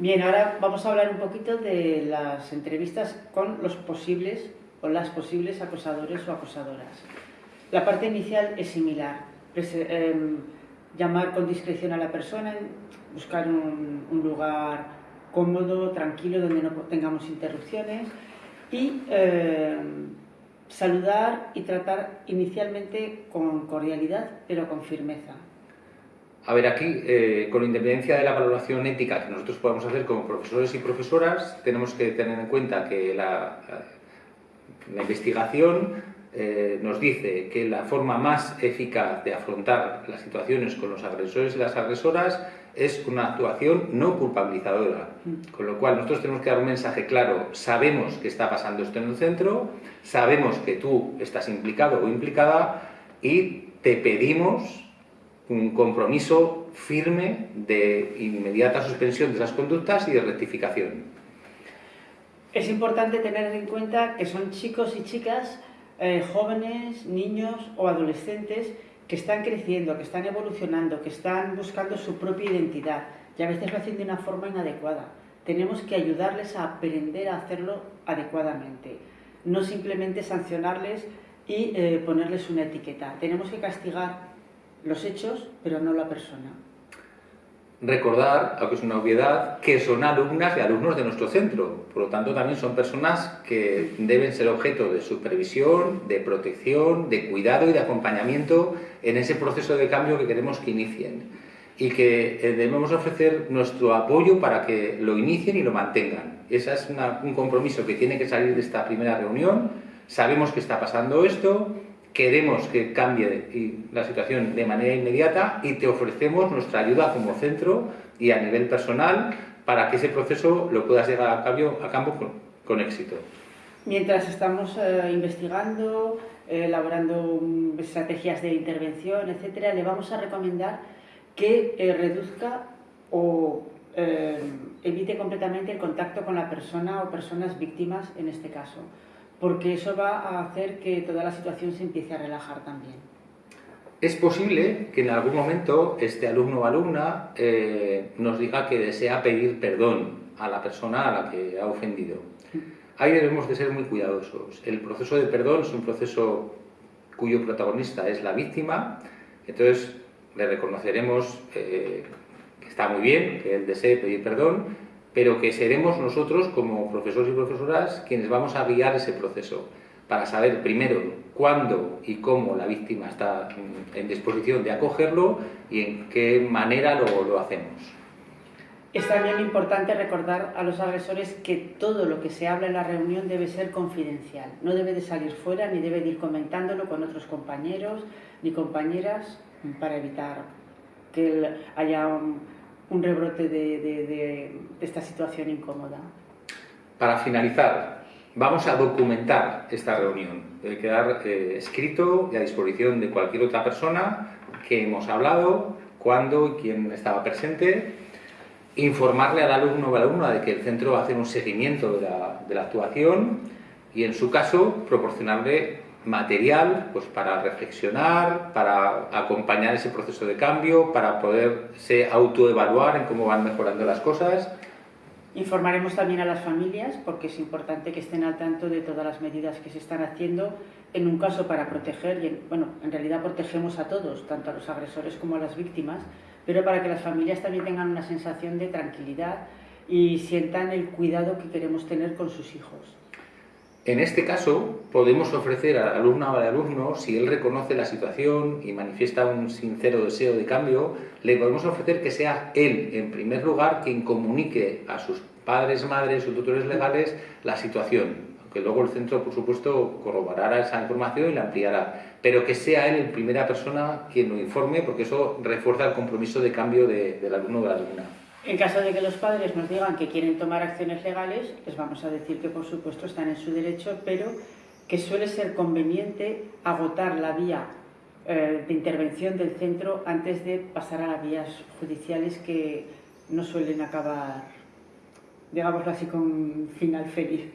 Bien, ahora vamos a hablar un poquito de las entrevistas con los posibles o las posibles acosadores o acosadoras. La parte inicial es similar, em, llamar con discreción a la persona, buscar un, lugar cómodo, tranquilo, donde no tengamos interrupciones y em, saludar y tratar inicialmente con cordialidad, pero con firmeza. A ver, aquí, eh, con independencia de la valoración ética que nosotros podamos hacer como profesores y profesoras, tenemos que tener en cuenta que la, la investigación eh, nos dice que la forma más eficaz de afrontar las situaciones con los agresores y las agresoras es una actuación no culpabilizadora. Mm. Con lo cual nosotros tenemos que dar un mensaje claro, sabemos que está pasando esto en el centro, sabemos que tú estás implicado o implicada y te pedimos un compromiso firme de inmediata suspensión de esas conductas y de rectificación. Es importante tener en cuenta que son chicos y chicas, eh, jóvenes, niños o adolescentes que están creciendo, que están evolucionando, que están buscando su propia identidad y a veces lo hacen de una forma inadecuada. Tenemos que ayudarles a aprender a hacerlo adecuadamente, no simplemente sancionarles y eh, ponerles una etiqueta. Tenemos que castigar los hechos, pero no la persona. Recordar, aunque es una obviedad, que son alumnas y alumnos de nuestro centro. Por lo tanto, también son personas que deben ser objeto de supervisión, de protección, de cuidado y de acompañamiento en ese proceso de cambio que queremos que inicien. Y que eh, debemos ofrecer nuestro apoyo para que lo inicien y lo mantengan. Ese es un compromiso que tiene que salir de esta primera reunión. Sabemos que está pasando esto, queremos que cambie la situación de manera inmediata y te ofrecemos nuestra ayuda como centro y a nivel personal para que ese proceso lo puedas llevar a cabo, a campo con, éxito. Mientras estamos eh, investigando, eh, elaborando mm, estrategias de intervención, etcétera, le vamos a recomendar que eh, reduzca o evite completamente el contacto con la persona o personas víctimas en este caso porque eso va a hacer que toda la situación se empiece a relajar también. Es posible que en algún momento este alumno o alumna eh, nos diga que desea pedir perdón a la persona a la que ha ofendido. Ahí debemos de ser muy cuidadosos. El proceso de perdón es un proceso cuyo protagonista es la víctima, entonces le reconoceremos eh, que está muy bien, que él desee pedir perdón, pero que seremos nosotros como profesores y profesoras quienes vamos a guiar ese proceso para saber primero cuándo y cómo la víctima está en disposición de acogerlo y en qué manera lo, lo hacemos. Es también importante recordar a los agresores que todo lo que se habla en la reunión debe ser confidencial. No debe de salir fuera ni debe de ir comentándolo con otros compañeros ni compañeras para evitar que haya un rebrote de, esta situación incómoda. Para finalizar, vamos a documentar esta reunión. Debe quedar eh, escrito y a disposición de cualquier otra persona que hemos hablado, cuándo y quién estaba presente, informarle al alumno o a la alumna de que el centro va a hacer un seguimiento de la, de la actuación y en su caso proporcionarle material pues para reflexionar, para acompañar ese proceso de cambio, para poderse autoevaluar en cómo van mejorando las cosas. Informaremos también a las familias porque es importante que estén al tanto de todas las medidas que se están haciendo en un caso para proteger, y bueno, en realidad protegemos a todos, tanto a los agresores como a las víctimas, pero para que las familias también tengan una sensación de tranquilidad y sientan el cuidado que queremos tener con sus hijos. En este caso, podemos ofrecer al alumno o al alumno, si él reconoce la situación y manifiesta un sincero deseo de cambio, le podemos ofrecer que sea él, en primer lugar, quien comunique a sus padres, madres o tutores legales la situación, aunque luego el centro, por supuesto, corroborará esa información y la ampliará, pero que sea él en primera persona quien lo informe, porque eso refuerza el compromiso de cambio del alumno o de la alumna. En caso de que los padres nos digan que quieren tomar acciones legales, les vamos a decir que por supuesto están en su derecho, pero que suele ser conveniente agotar la vía eh, de intervención del centro antes de pasar a las vías judiciales que no suelen acabar, digámoslo así, con final feliz.